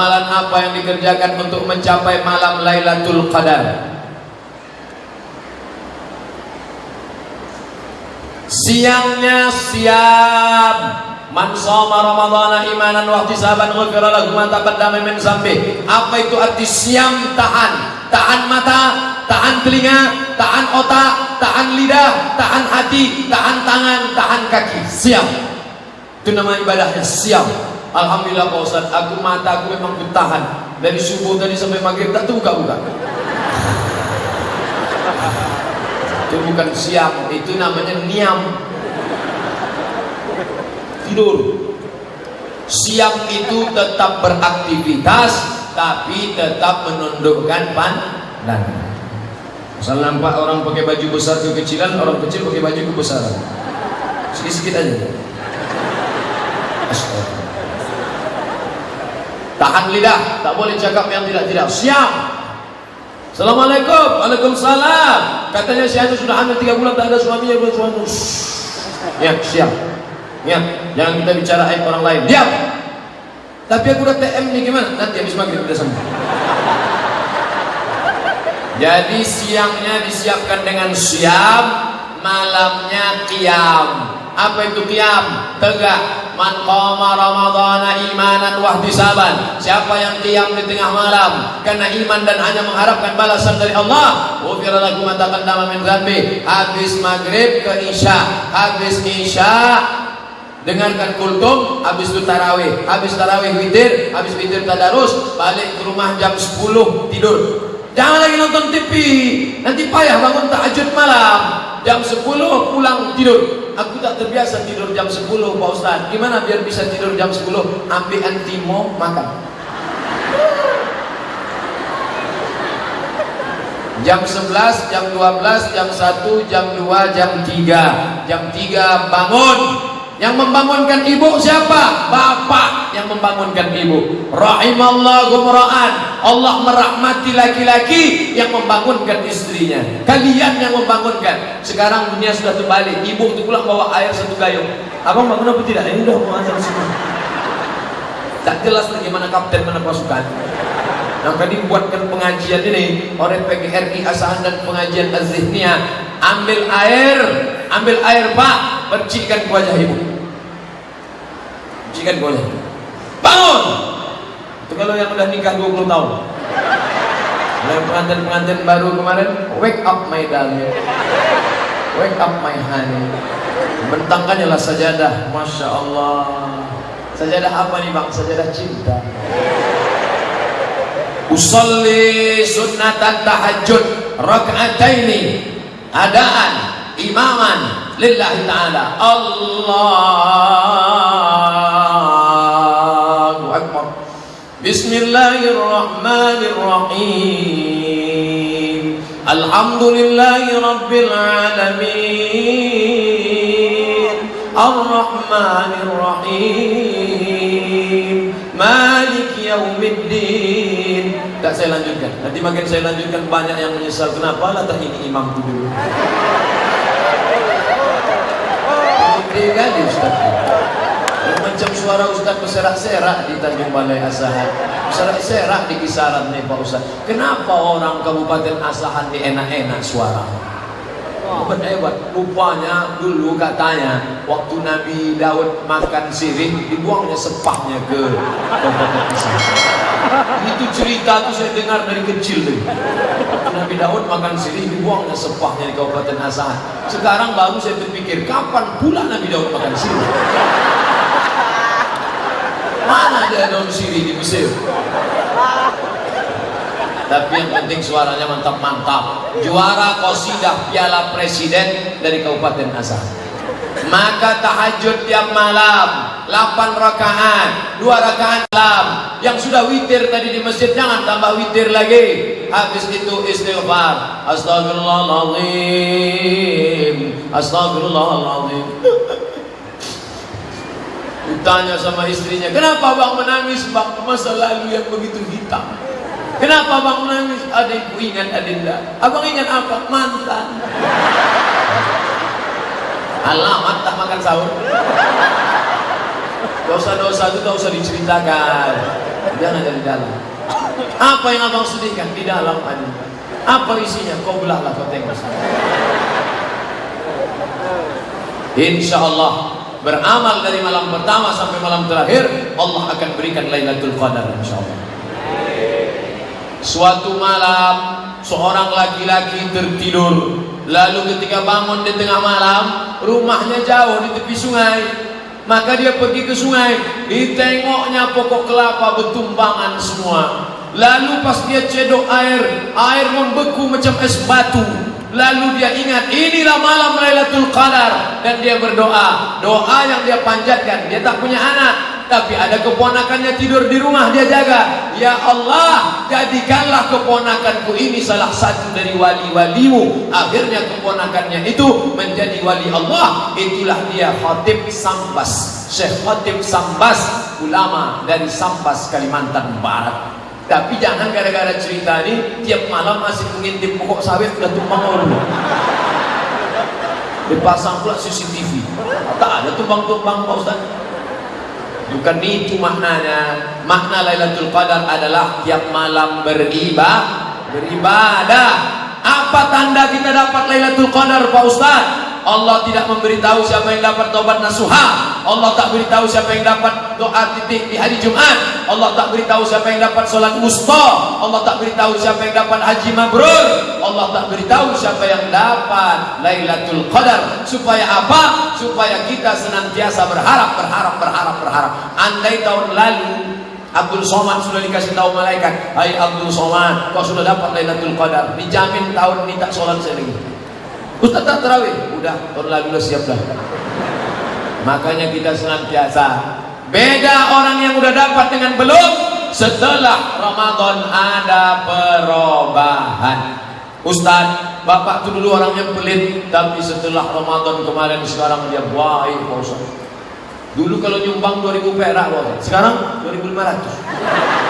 Amalan apa yang dikerjakan untuk mencapai malam Lailatul Qadar? Siangnya siap Man shoma Ramadhana imanan wa ihtisaban ghufira lahu ma taqaddama min zambi. Apa itu arti siam tahan? Tahan mata, tahan telinga, tahan otak, tahan lidah, tahan hati, tahan tangan, tahan kaki. Siam. Itu nama ibadahnya siam. Alhamdulillah Pak Ustaz, aku mata aku memang bertahan dari subuh tadi sampai maghrib tak buka-buka. Itu bukan siam, itu namanya niam tidur siap itu tetap beraktivitas tapi tetap menundukkan pandangan Misal nampak orang pakai baju besar kekecilan, orang kecil pakai baju kebesaran. Sedikit-sedikit aja. Tahan lidah, tak boleh cakap yang tidak-tidak. Siap. Assalamualaikum. Waalaikumsalam. Katanya si sudah hamil 3 bulan tak ada suaminya buat suami. Ya, siap. Ingat, jangan kita bicara aib orang lain. Diam. Tapi aku udah TM nih gimana? Nanti habis maghrib udah sampai. Jadi siangnya disiapkan dengan siap, malamnya kiam. Apa itu kiam? Tegak. Man qama ramadhana imanan wahtisaban. Siapa yang kiam di tengah malam karena iman dan hanya mengharapkan balasan dari Allah, ghufira lahu ma taqaddama min dzambi. Habis maghrib ke isya, habis isya dengarkan kultum habis itu tarawih habis tarawih witir habis witir tadarus balik ke rumah jam 10 tidur jangan lagi nonton TV nanti payah bangun tahajud malam jam 10 pulang tidur aku tak terbiasa tidur jam 10 Pak Ustaz gimana biar bisa tidur jam 10 ambil antimo makan. Jam 11, jam 12, jam 1, jam 2, jam 3 jam 3 bangun yang membangunkan ibu siapa? Bapak yang membangunkan ibu. Rahimallahu mura'an. Allah merahmati laki-laki yang membangunkan istrinya. Kalian yang membangunkan. Sekarang dunia sudah terbalik. Ibu itu pulang bawa air satu gayung. Abang bangun apa tidak? Ini udah mau azan semua. Tak jelas bagaimana kapten mana pasukan. Nah tadi buatkan pengajian ini oleh PGRI Asahan dan pengajian Azihnia ambil air, ambil air pak, percikkan ke wajah ibu. Ke wajah. Bangun. Itu kalau yang udah nikah 20 tahun. Yang pengantin-pengantin baru kemarin, wake up my darling. Wake up my honey. Bentangkannya lah sajadah, masya Allah. Sajadah apa nih bang? Sajadah cinta. Usalli sunnatan tahajud rak'ataini adaan imaman lillahi ta'ala Akbar Bismillahirrahmanirrahim. Alhamdulillahi Rabbil Alamin. Ar-Rahmanirrahim. Malik Yaumiddin. Tak saya lanjutkan. Nanti makin saya lanjutkan banyak yang menyesal. Kenapa lah tak ini imam dulu? Gede kali Ustaz Macam suara Ustaz berserak-serak di Tanjung Balai Asahan. Berserak-serak di kisaran nih Pak Ustaz. Kenapa orang Kabupaten Asahan di enak-enak suara? Hebat hebat. Rupanya dulu katanya Waktu Nabi Daud makan sirih Dibuangnya sepahnya ke Kabupaten Asahan. Itu cerita tuh saya dengar dari kecil tuh. Waktu Nabi Daud makan sirih Dibuangnya sepahnya di Kabupaten Asahan. Sekarang baru saya berpikir Kapan pula Nabi Daud makan sirih Mana ada daun sirih di Mesir? Tapi yang penting suaranya mantap-mantap. Juara kosidah piala presiden dari Kabupaten Asal maka tahajud tiap malam 8 rakaat 2 rakaat malam. Yang sudah witir tadi di masjid jangan tambah witir lagi. Habis itu istighfar. Astagfirullahaladzim astagfirullahaladzim ditanya sama istrinya kenapa bang menangis bang masa lalu yang begitu hitam Kenapa abang menangis? Adikku ingat Adinda. Abang ingat apa? Mantan. Alamat tak makan sahur. Dosa-dosa itu tak usah diceritakan. Jangan dari dalam. Apa yang abang sedihkan di dalam ada. Apa isinya? Kau belahlah kau tengok. Insya Allah beramal dari malam pertama sampai malam terakhir Allah akan berikan Lailatul Qadar insya Allah. Suatu malam seorang laki-laki tertidur. Lalu ketika bangun di tengah malam rumahnya jauh di tepi sungai. Maka dia pergi ke sungai ditengoknya pokok kelapa bertumbangan semua. Lalu pas dia cedok air air membeku macam es batu lalu dia ingat inilah malam Lailatul Qadar. Dan dia berdoa. Doa yang dia panjatkan. Dia tak punya anak. Tapi ada keponakannya tidur di rumah dia jaga. Ya Allah jadikanlah keponakanku ini salah satu dari wali-walimu. Akhirnya keponakannya itu menjadi wali Allah. Itulah dia Khatib Sambas. Syekh Khatib Sambas ulama dari Sambas Kalimantan Barat tapi jangan gara-gara cerita ini tiap malam masih mengintip pokok sawit sudah tumbang orang dipasang pula CCTV tak ada tumbang-tumbang Pak Ustaz Bukan itu maknanya. Makna Lailatul Qadar adalah tiap malam beribadah, beribadah. Apa tanda kita dapat Lailatul Qadar Pak Ustaz? Allah tidak memberitahu siapa yang dapat taubat nasuha Allah tak beritahu siapa yang dapat doa titik di hari Jumat Allah tak beritahu siapa yang dapat solat wusta Allah tak beritahu siapa yang dapat haji mabrur Allah tak beritahu siapa yang dapat Lailatul Qadar supaya apa? supaya kita senantiasa berharap berharap berharap berharap andai tahun lalu Abdul Somad sudah dikasih tahu malaikat Hai Abdul Somad kau sudah dapat Lailatul Qadar dijamin tahun ini tak solat saya lagi Ustaz tak terawih? Udah, tahun lalu lah siap dah. Makanya kita senantiasa beda orang yang udah dapat dengan belum setelah Ramadan ada perubahan. Ustaz, bapak tuh dulu orangnya pelit, tapi setelah Ramadan kemarin sekarang dia baik, Pak. Dulu kalau nyumbang 2000 perak, Sekarang 2500.